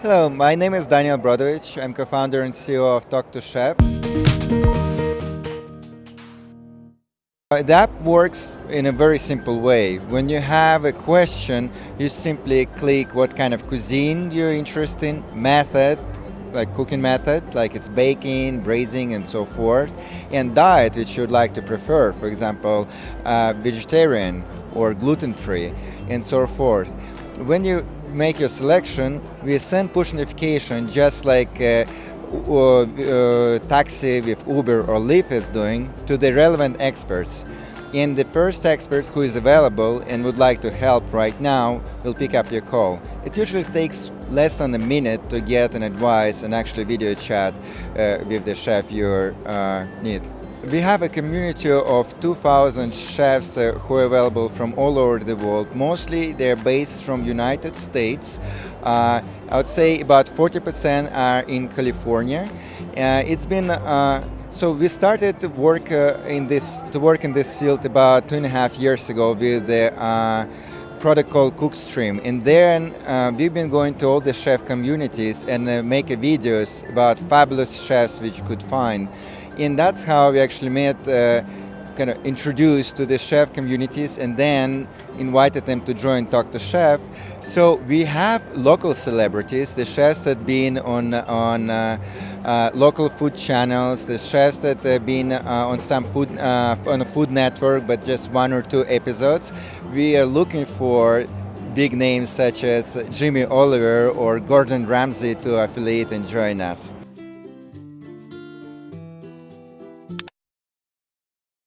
Hello, my name is Daniel Brodovich. I'm co-founder and CEO of Talk to Chef. Uh, The app works in a very simple way. When you have a question, you simply click what kind of cuisine you're interested in, method, like cooking method, like it's baking, braising, and so forth, and diet, which you'd like to prefer, for example, uh, vegetarian or gluten-free, and so forth. When you make your selection, we send push notification just like uh, uh, uh, taxi with Uber or Lyft is doing to the relevant experts. And the first expert who is available and would like to help right now will pick up your call. It usually takes less than a minute to get an advice and actually video chat uh, with the chef you uh, need. We have a community of 2,000 chefs uh, who are available from all over the world. Mostly they're based from United States. Uh, I would say about 40% are in California. Uh, it's been uh, so we started to work uh, in this to work in this field about two and a half years ago with the uh, product called Cookstream, and then uh, we've been going to all the chef communities and uh, make videos about fabulous chefs which you could find, and that's how we actually met. Uh, kind of introduced to the chef communities and then invited them to join Talk to Chef. So we have local celebrities, the chefs that been on on uh, uh, local food channels, the chefs that have been uh, on some food uh, on a Food Network, but just one or two episodes. We are looking for big names such as Jimmy Oliver or Gordon Ramsay to affiliate and join us.